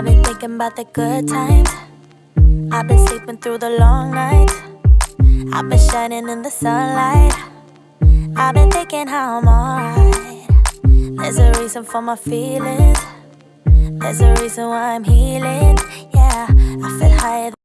I've been thinking about the good times. I've been sleeping through the long nights. I've been shining in the sunlight. I've been thinking how I'm alright. There's a reason for my feelings. There's a reason why I'm healing. Yeah, I feel higher.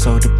So depressed